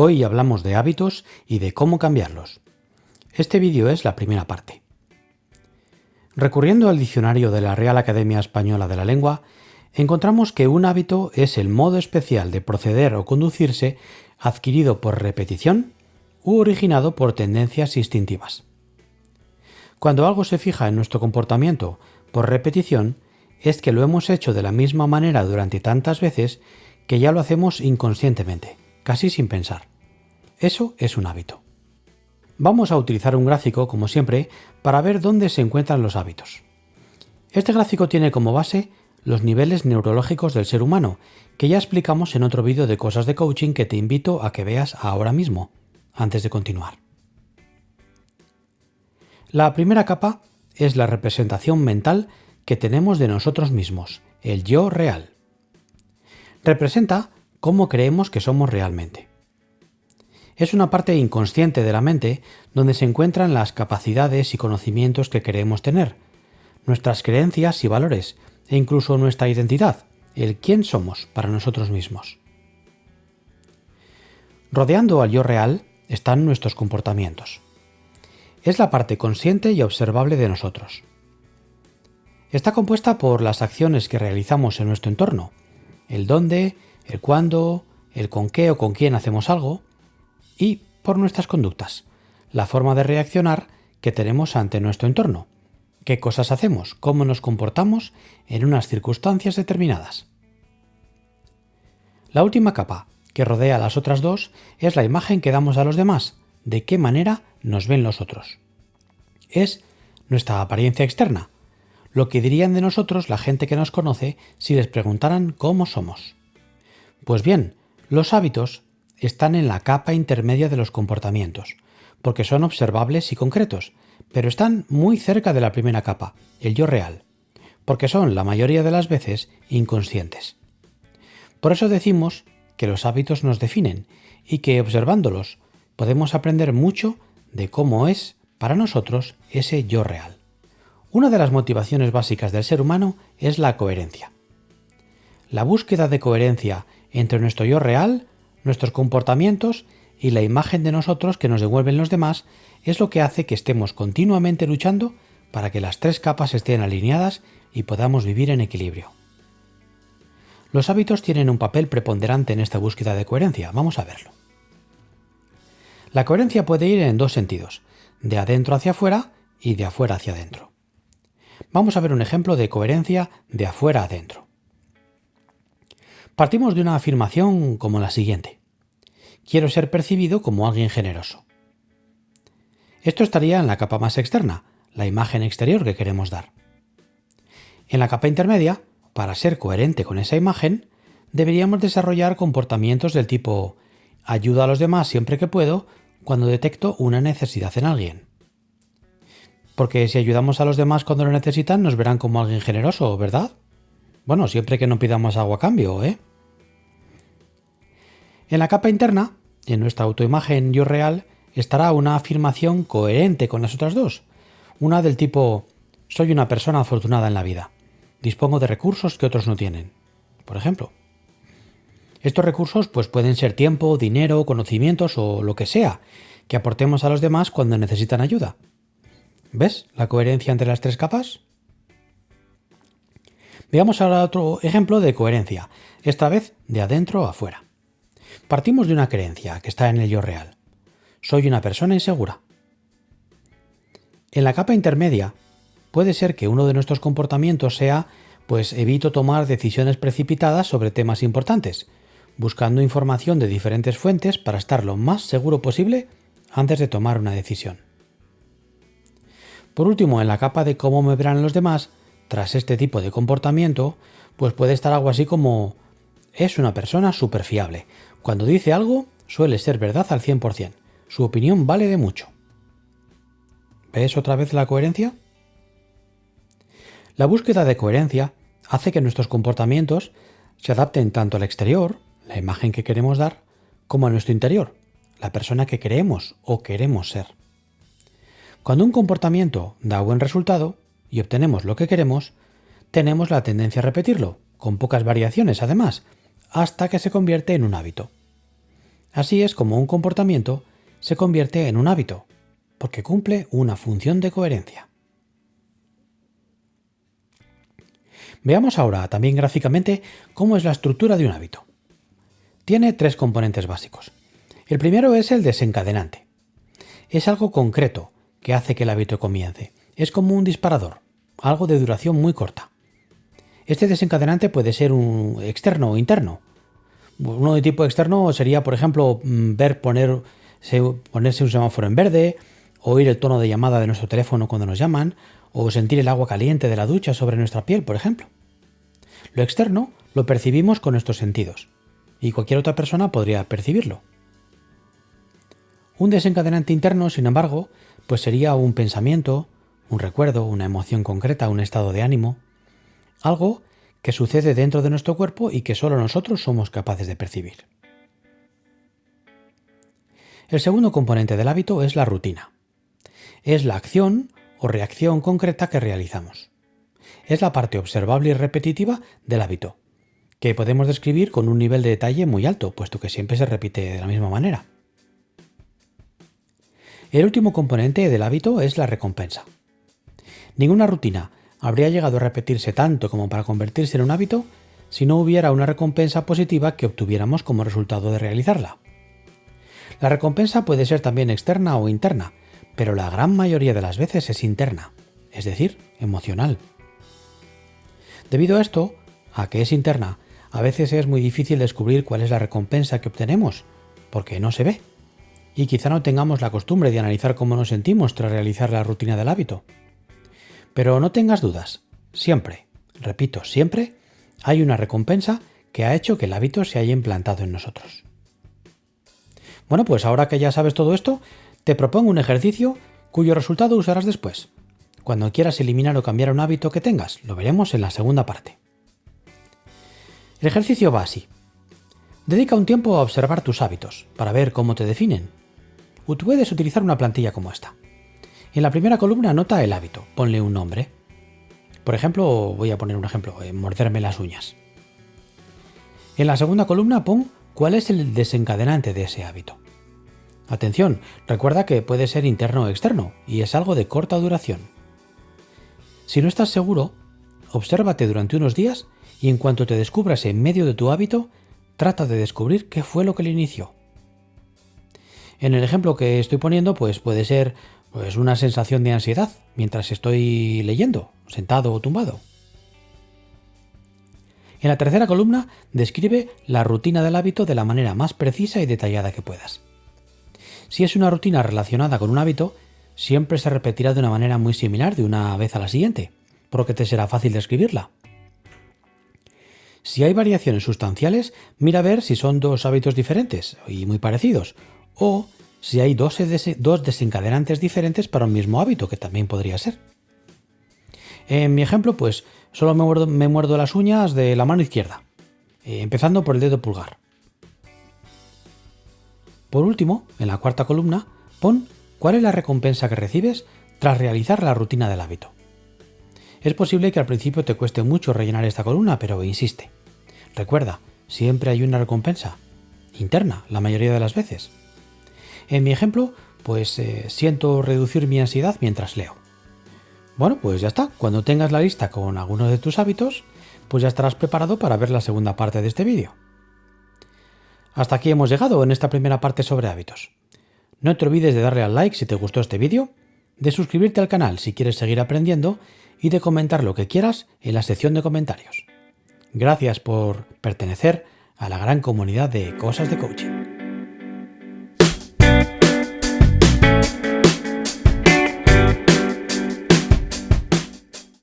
Hoy hablamos de hábitos y de cómo cambiarlos. Este vídeo es la primera parte. Recurriendo al diccionario de la Real Academia Española de la Lengua, encontramos que un hábito es el modo especial de proceder o conducirse adquirido por repetición u originado por tendencias instintivas. Cuando algo se fija en nuestro comportamiento por repetición, es que lo hemos hecho de la misma manera durante tantas veces que ya lo hacemos inconscientemente casi sin pensar. Eso es un hábito. Vamos a utilizar un gráfico, como siempre, para ver dónde se encuentran los hábitos. Este gráfico tiene como base los niveles neurológicos del ser humano, que ya explicamos en otro vídeo de cosas de coaching que te invito a que veas ahora mismo, antes de continuar. La primera capa es la representación mental que tenemos de nosotros mismos, el yo real. Representa cómo creemos que somos realmente. Es una parte inconsciente de la mente donde se encuentran las capacidades y conocimientos que queremos tener, nuestras creencias y valores, e incluso nuestra identidad, el quién somos para nosotros mismos. Rodeando al yo real están nuestros comportamientos. Es la parte consciente y observable de nosotros. Está compuesta por las acciones que realizamos en nuestro entorno, el dónde, el cuándo, el con qué o con quién hacemos algo y por nuestras conductas, la forma de reaccionar que tenemos ante nuestro entorno, qué cosas hacemos, cómo nos comportamos en unas circunstancias determinadas. La última capa, que rodea a las otras dos, es la imagen que damos a los demás, de qué manera nos ven los otros. Es nuestra apariencia externa, lo que dirían de nosotros la gente que nos conoce si les preguntaran cómo somos. Pues bien, los hábitos están en la capa intermedia de los comportamientos, porque son observables y concretos, pero están muy cerca de la primera capa, el yo real, porque son la mayoría de las veces inconscientes. Por eso decimos que los hábitos nos definen y que observándolos podemos aprender mucho de cómo es para nosotros ese yo real. Una de las motivaciones básicas del ser humano es la coherencia. La búsqueda de coherencia entre nuestro yo real, nuestros comportamientos y la imagen de nosotros que nos devuelven los demás es lo que hace que estemos continuamente luchando para que las tres capas estén alineadas y podamos vivir en equilibrio. Los hábitos tienen un papel preponderante en esta búsqueda de coherencia. Vamos a verlo. La coherencia puede ir en dos sentidos, de adentro hacia afuera y de afuera hacia adentro. Vamos a ver un ejemplo de coherencia de afuera adentro. Partimos de una afirmación como la siguiente. Quiero ser percibido como alguien generoso. Esto estaría en la capa más externa, la imagen exterior que queremos dar. En la capa intermedia, para ser coherente con esa imagen, deberíamos desarrollar comportamientos del tipo ayuda a los demás siempre que puedo cuando detecto una necesidad en alguien. Porque si ayudamos a los demás cuando lo necesitan, nos verán como alguien generoso, ¿verdad? Bueno, siempre que no pidamos agua a cambio, ¿eh? En la capa interna, en nuestra autoimagen yo real, estará una afirmación coherente con las otras dos. Una del tipo, soy una persona afortunada en la vida. Dispongo de recursos que otros no tienen. Por ejemplo. Estos recursos pues pueden ser tiempo, dinero, conocimientos o lo que sea que aportemos a los demás cuando necesitan ayuda. ¿Ves la coherencia entre las tres capas? Veamos ahora otro ejemplo de coherencia, esta vez de adentro a afuera. Partimos de una creencia que está en el yo real. Soy una persona insegura. En la capa intermedia, puede ser que uno de nuestros comportamientos sea, pues evito tomar decisiones precipitadas sobre temas importantes, buscando información de diferentes fuentes para estar lo más seguro posible antes de tomar una decisión. Por último, en la capa de cómo me verán los demás, tras este tipo de comportamiento, pues puede estar algo así como es una persona súper fiable, cuando dice algo, suele ser verdad al 100%. Su opinión vale de mucho. ¿Ves otra vez la coherencia? La búsqueda de coherencia hace que nuestros comportamientos se adapten tanto al exterior, la imagen que queremos dar, como a nuestro interior, la persona que creemos o queremos ser. Cuando un comportamiento da buen resultado y obtenemos lo que queremos, tenemos la tendencia a repetirlo, con pocas variaciones además, hasta que se convierte en un hábito. Así es como un comportamiento se convierte en un hábito, porque cumple una función de coherencia. Veamos ahora también gráficamente cómo es la estructura de un hábito. Tiene tres componentes básicos. El primero es el desencadenante. Es algo concreto que hace que el hábito comience. Es como un disparador, algo de duración muy corta. Este desencadenante puede ser un externo o interno. Uno de tipo externo sería, por ejemplo, mm, ver poner, ponerse un semáforo en verde, oír el tono de llamada de nuestro teléfono cuando nos llaman, o sentir el agua caliente de la ducha sobre nuestra piel, por ejemplo. Lo externo lo percibimos con nuestros sentidos, y cualquier otra persona podría percibirlo. Un desencadenante interno, sin embargo, pues sería un pensamiento, un recuerdo, una emoción concreta, un estado de ánimo, algo que sucede dentro de nuestro cuerpo y que solo nosotros somos capaces de percibir. El segundo componente del hábito es la rutina. Es la acción o reacción concreta que realizamos. Es la parte observable y repetitiva del hábito, que podemos describir con un nivel de detalle muy alto, puesto que siempre se repite de la misma manera. El último componente del hábito es la recompensa. Ninguna rutina habría llegado a repetirse tanto como para convertirse en un hábito si no hubiera una recompensa positiva que obtuviéramos como resultado de realizarla. La recompensa puede ser también externa o interna, pero la gran mayoría de las veces es interna, es decir, emocional. Debido a esto, a que es interna, a veces es muy difícil descubrir cuál es la recompensa que obtenemos, porque no se ve. Y quizá no tengamos la costumbre de analizar cómo nos sentimos tras realizar la rutina del hábito. Pero no tengas dudas, siempre, repito, siempre, hay una recompensa que ha hecho que el hábito se haya implantado en nosotros. Bueno, pues ahora que ya sabes todo esto, te propongo un ejercicio cuyo resultado usarás después. Cuando quieras eliminar o cambiar un hábito que tengas, lo veremos en la segunda parte. El ejercicio va así. Dedica un tiempo a observar tus hábitos, para ver cómo te definen. O puedes utilizar una plantilla como esta. En la primera columna anota el hábito, ponle un nombre. Por ejemplo, voy a poner un ejemplo, eh, morderme las uñas. En la segunda columna pon cuál es el desencadenante de ese hábito. Atención, recuerda que puede ser interno o externo y es algo de corta duración. Si no estás seguro, obsérvate durante unos días y en cuanto te descubras en medio de tu hábito, trata de descubrir qué fue lo que le inició. En el ejemplo que estoy poniendo, pues puede ser pues una sensación de ansiedad mientras estoy leyendo, sentado o tumbado. En la tercera columna describe la rutina del hábito de la manera más precisa y detallada que puedas. Si es una rutina relacionada con un hábito, siempre se repetirá de una manera muy similar de una vez a la siguiente, por lo que te será fácil describirla. Si hay variaciones sustanciales, mira a ver si son dos hábitos diferentes y muy parecidos, o si hay dos, desencadenantes diferentes para un mismo hábito, que también podría ser. En mi ejemplo, pues solo me muerdo, las uñas de la mano izquierda, eh, empezando por el dedo pulgar. Por último, en la cuarta columna, pon cuál es la recompensa que recibes tras realizar la rutina del hábito. Es posible que al principio te cueste mucho rellenar esta columna, pero insiste. Recuerda, siempre hay una recompensa, interna, la mayoría de las veces. En mi ejemplo, pues eh, siento reducir mi ansiedad mientras leo. Bueno, pues ya está. Cuando tengas la lista con algunos de tus hábitos, pues ya estarás preparado para ver la segunda parte de este vídeo. Hasta aquí hemos llegado en esta primera parte sobre hábitos. No te olvides de darle al like si te gustó este vídeo, de suscribirte al canal si quieres seguir aprendiendo y de comentar lo que quieras en la sección de comentarios. Gracias por pertenecer a la gran comunidad de Cosas de Coaching.